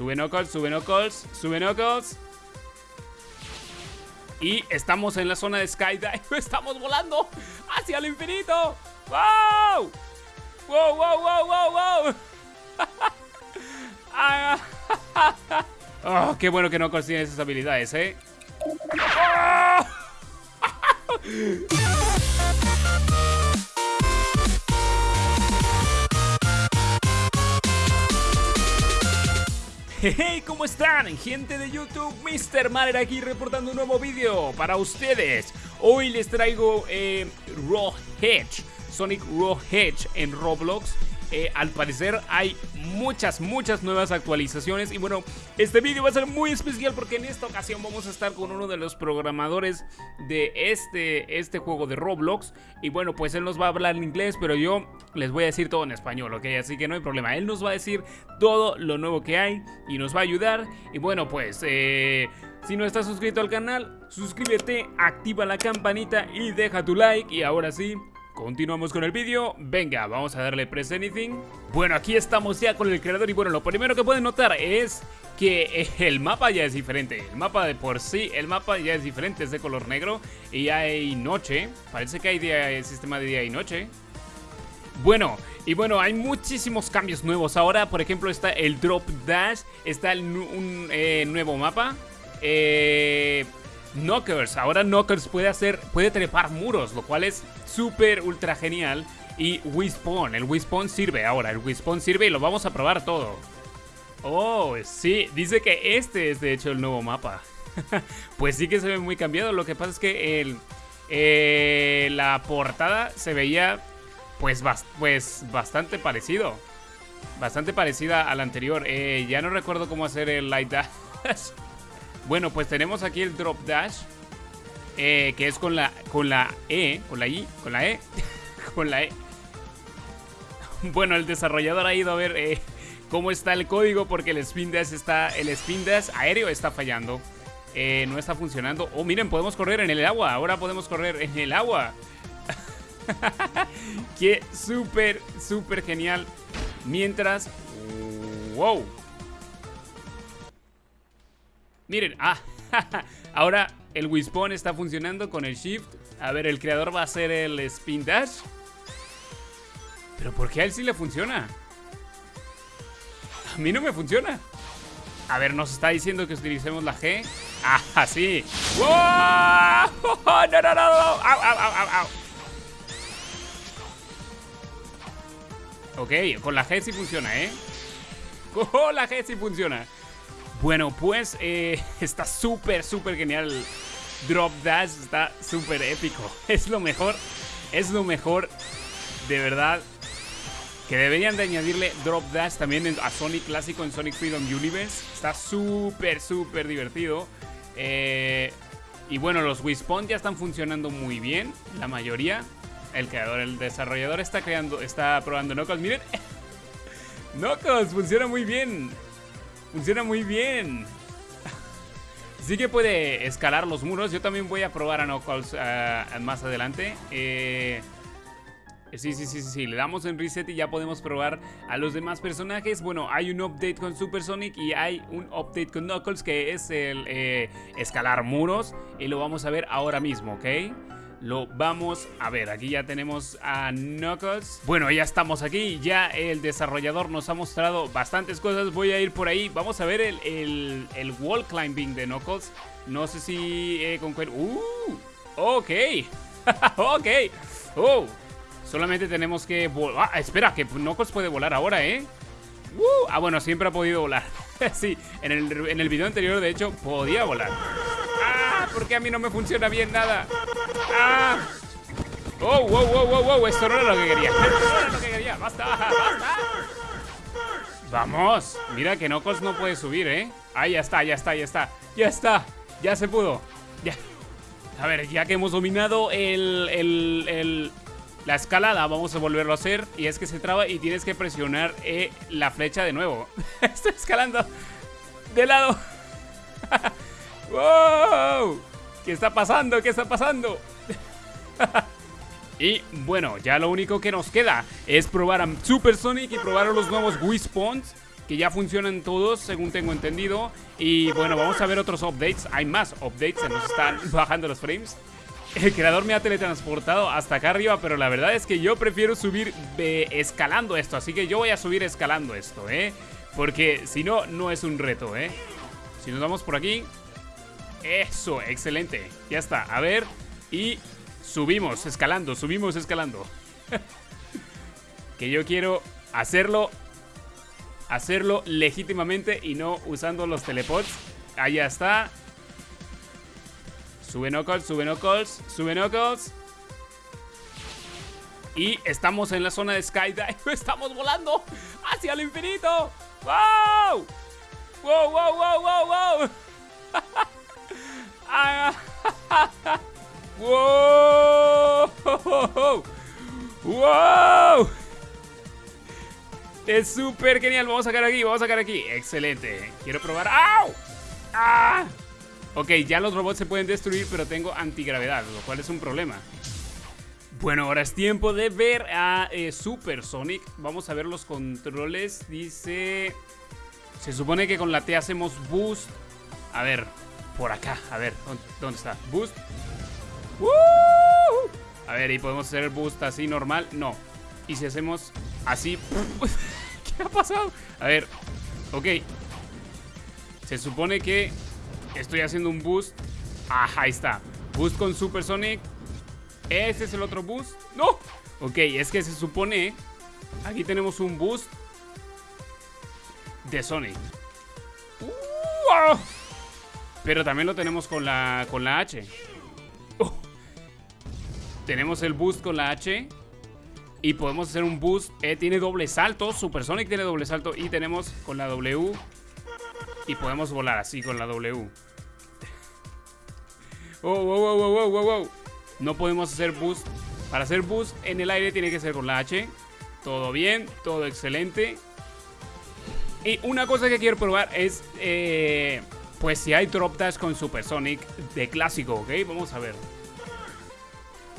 Sube Knuckles, sube Knuckles, sube Knuckles. Y estamos en la zona de Skydive. Estamos volando hacia el infinito. ¡Wow! ¡Wow, wow, wow, wow, wow! oh, qué bueno que no consiguen esas habilidades, ¿eh? Hey, ¿cómo están? Gente de YouTube, Mr. Maler aquí reportando un nuevo vídeo para ustedes. Hoy les traigo eh, Raw Hedge, Sonic Raw Hedge en Roblox. Eh, al parecer hay muchas, muchas nuevas actualizaciones y bueno, este vídeo va a ser muy especial porque en esta ocasión vamos a estar con uno de los programadores de este, este juego de Roblox y bueno, pues él nos va a hablar en inglés, pero yo les voy a decir todo en español, ¿ok? Así que no hay problema, él nos va a decir todo lo nuevo que hay y nos va a ayudar y bueno, pues... Eh, si no estás suscrito al canal, suscríbete, activa la campanita y deja tu like. Y ahora sí, Continuamos con el vídeo, venga, vamos a darle press anything. Bueno, aquí estamos ya con el creador y bueno, lo primero que pueden notar es que el mapa ya es diferente. El mapa de por sí, el mapa ya es diferente, es de color negro Y hay noche, parece que hay día, sistema de día y noche. Bueno, y bueno, hay muchísimos cambios nuevos. Ahora, por ejemplo, está el Drop Dash Está un eh, nuevo mapa. Eh Knockers. Ahora Knockers puede hacer, puede trepar muros, lo cual es súper ultra genial. Y Wispawn, el Wispawn sirve ahora, el Wispawn sirve y lo vamos a probar todo. Oh, sí, dice que este es de hecho el nuevo mapa. pues sí que se ve muy cambiado, lo que pasa es que el, eh, la portada se veía pues, pues bastante parecido. Bastante parecida a la anterior. Eh, ya no recuerdo cómo hacer el light dash. Bueno, pues tenemos aquí el drop dash. Eh, que es con la, con la E, con la I, con la E, con la E. Bueno, el desarrollador ha ido a ver eh, cómo está el código porque el spin dash está, el spin dash aéreo está fallando. Eh, no está funcionando. Oh, miren, podemos correr en el agua. Ahora podemos correr en el agua. Qué súper, súper genial. Mientras... ¡Wow! Miren, ah, ahora el Wispawn está funcionando con el Shift. A ver, el creador va a hacer el Spin Dash. Pero ¿por qué a él sí le funciona? A mí no me funciona. A ver, nos está diciendo que utilicemos la G. Ah, sí. ¡Wow! ¡No, no, no! ¡Au, au, au, au! Ok, con la G sí funciona, ¿eh? ¡Oh, la G sí funciona! Bueno, pues eh, está súper, súper genial. Drop Dash está súper épico. Es lo mejor, es lo mejor, de verdad. Que deberían de añadirle Drop Dash también a Sonic Clásico en Sonic Freedom Universe. Está súper, súper divertido. Eh, y bueno, los Wispawn ya están funcionando muy bien, la mayoría. El creador, el desarrollador está creando, está probando Knuckles. Miren, Knuckles funciona muy bien. Funciona muy bien. Sí que puede escalar los muros. Yo también voy a probar a Knuckles uh, más adelante. Eh, sí, sí, sí, sí, Le damos en reset y ya podemos probar a los demás personajes. Bueno, hay un update con Super Sonic y hay un update con Knuckles que es el eh, escalar muros. Y lo vamos a ver ahora mismo, ¿ok? Lo vamos a ver. Aquí ya tenemos a Knuckles. Bueno, ya estamos aquí. Ya el desarrollador nos ha mostrado bastantes cosas. Voy a ir por ahí. Vamos a ver el, el, wall climbing de Knuckles. No sé si eh, con ¡Uh! Ok. ok. Oh. Solamente tenemos que volar. Ah, espera, que Knuckles puede volar ahora, ¿eh? Uh. Ah, bueno, siempre ha podido volar. sí, en el, en el video anterior, de hecho, podía volar. ¡Ah! Porque a mí no me funciona bien nada. ¡Ah! ¡Oh, wow, wow, wow, wow! Esto no era lo que quería. Esto no era lo que quería. ¡Basta, basta! ¡Vamos! Mira que Knuckles no puede subir, ¿eh? Ahí ya está, ya está, ya está. ¡Ya está! ¡Ya se pudo! ¡Ya! A ver, ya que hemos dominado el, el, el, la escalada, vamos a volverlo a hacer. Y es que se traba y tienes que presionar eh, la flecha de nuevo. Estoy escalando de lado. ¡Wow! ¿Qué está pasando? ¿Qué está pasando? y bueno, ya lo único que nos queda es probar a Super Sonic y probar a los nuevos Wii que ya funcionan todos, según tengo entendido. Y bueno, vamos a ver otros updates. Hay más updates, se nos están bajando los frames. El creador me ha teletransportado hasta acá arriba, pero la verdad es que yo prefiero subir eh, escalando esto. Así que yo voy a subir escalando esto, ¿eh? Porque si no, no es un reto, ¿eh? Si nos vamos por aquí... Eso, excelente. Ya está, a ver. Y subimos, escalando, subimos, escalando. que yo quiero hacerlo... Hacerlo legítimamente y no usando los teleports. Ahí está. Sube Knuckles, sube Knuckles, sube Knuckles. Y estamos en la zona de Skydive. Estamos volando hacia el infinito. ¡Wow! ¡Wow, wow, wow, wow, wow! ¡Wow! ¡Wow! Es súper genial. Vamos a sacar aquí, vamos a sacar aquí. Excelente. Quiero probar. ¡Au! ¡Ah! Ok, ya los robots se pueden destruir, pero tengo antigravedad, lo cual es un problema. Bueno, ahora es tiempo de ver a eh, Super Sonic. Vamos a ver los controles. Dice... Se supone que con la T hacemos boost. A ver, por acá. A ver, ¿dónde está? Boost. A ver, ¿y podemos hacer boost así normal? No. ¿Y si hacemos así? ¿Qué ha pasado? A ver, ok. Se supone que Estoy haciendo un boost. Ajá, ahí está. Boost con Super Sonic. Este es el otro boost. ¡No! Ok, es que se supone... Aquí tenemos un boost de Sonic. Pero también lo tenemos con la, con la H. Tenemos el boost con la H. Y podemos hacer un boost. Eh, tiene doble salto. Super Sonic tiene doble salto. Y tenemos con la W y podemos volar así con la W. Oh, wow, wow, wow, wow, wow. No podemos hacer boost. Para hacer boost en el aire tiene que ser con la H. Todo bien, todo excelente. Y una cosa que quiero probar es, eh, pues si hay drop dash con Supersonic de clásico, ¿ok? Vamos a ver.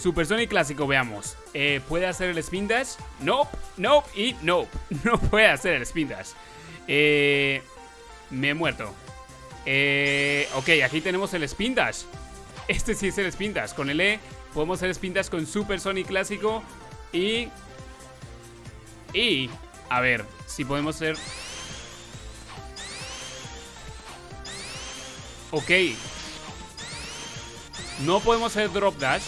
Supersonic clásico, veamos. Eh, ¿Puede hacer el spin dash? Nope, nope y nope. No puede hacer el spin dash. Eh, me he muerto. Eh, ok, aquí tenemos el Spin Dash. Este sí es el Spin Dash. Con el E podemos hacer Spin Dash con Super Sonic clásico. Y... Y... A ver, si podemos hacer... Ok. No podemos hacer Drop Dash.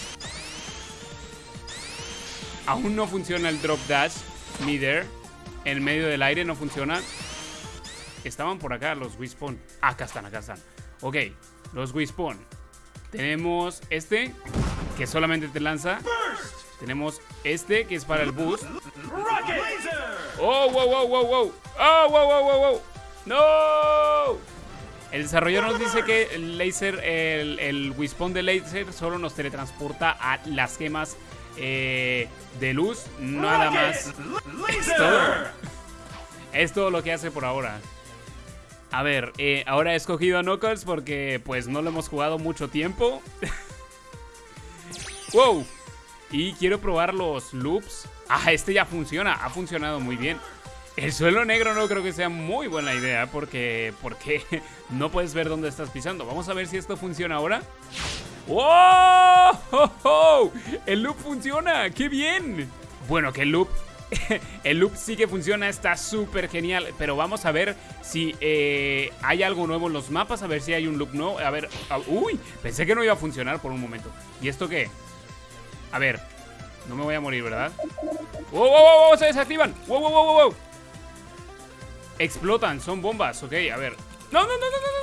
Aún no funciona el Drop Dash. Midair. En medio del aire no funciona. Estaban por acá los Wispawn. Acá están, acá están. Ok, los Wispawn. Tenemos este, que solamente te lanza. Tenemos este, que es para el boost. ¡Oh, wow, wow, wow, wow! ¡Oh, wow, wow, wow, wow! ¡No! El desarrollador nos dice que el laser, el, el Wispawn de laser solo nos teletransporta a las gemas eh, de luz, nada más. es todo lo que hace por ahora. A ver, eh, ahora he escogido a Knuckles porque pues no lo hemos jugado mucho tiempo. ¡Wow! Y quiero probar los loops. Ah, este ya funciona, ha funcionado muy bien. El suelo negro no creo que sea muy buena idea porque, porque no puedes ver dónde estás pisando. Vamos a ver si esto funciona ahora. ¡Wow! El loop funciona, ¡qué bien! Bueno, que el loop el loop sí que funciona, está súper genial. Pero vamos a ver si eh, hay algo nuevo en los mapas. A ver si hay un loop nuevo. A ver, uy, pensé que no iba a funcionar por un momento. ¿Y esto qué? A ver, no me voy a morir, ¿verdad? ¡Wow, wow, wow! wow se desactivan. ¡Wow, wow, wow, wow! Explotan, son bombas. Ok, a ver. ¡No, no, no, no, no, no!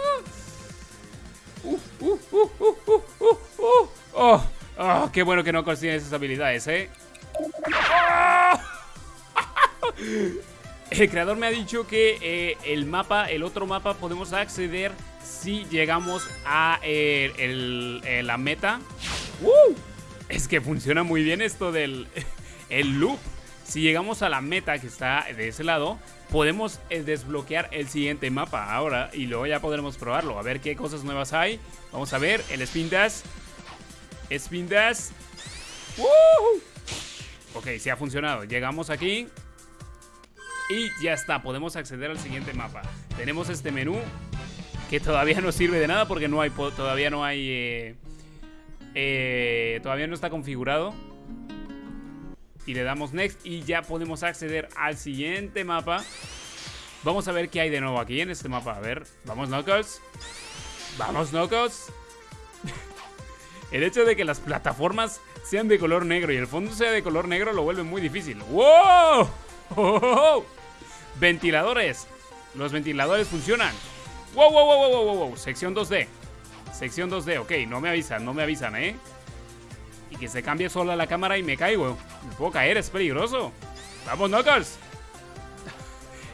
¡Uh, uh, uh, uh, uh, uh! ¡Oh! ¡Qué bueno que no consiguen esas habilidades, eh! ¡Oh! El creador me ha dicho que eh, el mapa, el otro mapa, podemos acceder si llegamos a eh, la meta. Es que funciona muy bien esto del el loop. Si llegamos a la meta que está de ese lado, podemos eh, desbloquear el siguiente mapa ahora y luego ya podremos probarlo. A ver qué cosas nuevas hay. Vamos a ver el Spin Dash. Spin Dash. Ok, sí ha funcionado. Llegamos aquí. Y ya está, podemos acceder al siguiente mapa. Tenemos este menú que todavía no sirve de nada porque no hay, todavía no hay... Eh, eh, todavía no está configurado. Y le damos next y ya podemos acceder al siguiente mapa. Vamos a ver qué hay de nuevo aquí en este mapa. A ver, vamos Knuckles. Vamos Knuckles. el hecho de que las plataformas sean de color negro y el fondo sea de color negro lo vuelve muy difícil. ¡Wow! ¡Oh, Ventiladores. Los ventiladores funcionan. ¡Wow, wow, wow, wow, wow, wow! Sección 2D. Sección 2D, ok, no me avisan, no me avisan, ¿eh? Y que se cambie sola la cámara y me caigo. Me puedo caer, es peligroso. ¡Vamos, Knuckles!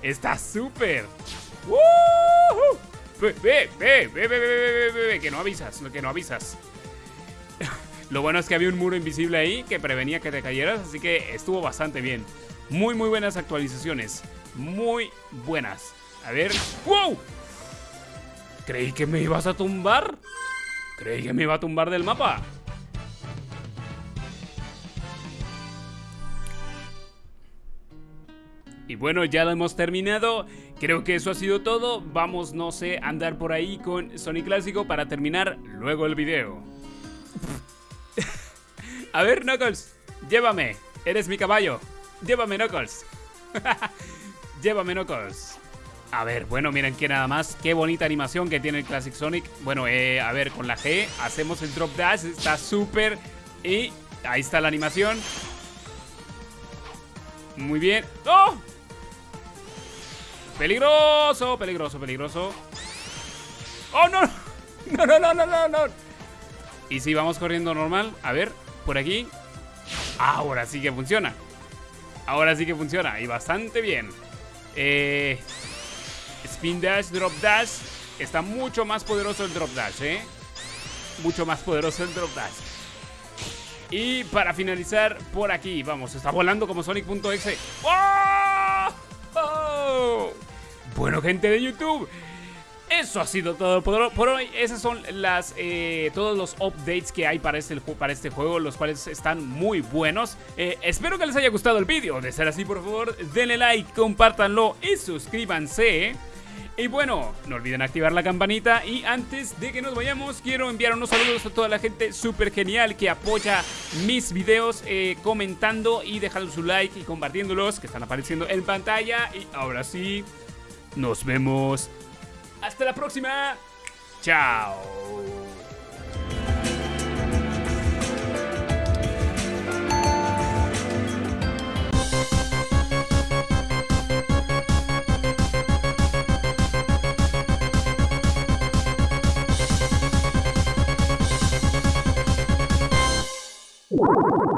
Está súper. Ve, ve, ve, ve, ve, ve, ve, ve, que no avisas, que no avisas. Lo bueno es que había un muro invisible ahí que prevenía que te cayeras, así que estuvo bastante bien. Muy, muy buenas actualizaciones. Muy buenas. A ver. ¡Wow! Creí que me ibas a tumbar. Creí que me iba a tumbar del mapa. Y bueno, ya lo hemos terminado. Creo que eso ha sido todo. Vamos, no sé, a andar por ahí con Sonic Clásico para terminar luego el video. a ver, Knuckles, llévame. Eres mi caballo. Llévame, Knuckles. llévame, Knuckles. A ver, bueno, miren que nada más. Qué bonita animación que tiene el Classic Sonic. Bueno, eh, a ver, con la G hacemos el drop dash. Está súper. Y ahí está la animación. Muy bien. ¡Oh! Peligroso, peligroso, peligroso. ¡Oh, no! No, no, no, no, no. Y si vamos corriendo normal. A ver, por aquí. Ahora sí que funciona. Ahora sí que funciona. Y bastante bien. Eh, spin dash, drop dash. Está mucho más poderoso el drop dash, ¿eh? Mucho más poderoso el drop dash. Y para finalizar, por aquí, vamos, está volando como Sonic.exe. ¡Oh! Bueno, gente de YouTube, eso ha sido todo por, hoy. Esas son las eh, todos los updates que hay para este, para este juego, los cuales están muy buenos. Eh, espero que les haya gustado el vídeo. De ser así, por favor, denle like, compártanlo y suscríbanse. Y bueno, no olviden activar la campanita y antes de que nos vayamos quiero enviar unos saludos a toda la gente súper genial que apoya mis videos eh, comentando y dejando su like y compartiéndolos que están apareciendo en pantalla. Y ahora sí, nos vemos. Hasta la próxima. Chao. you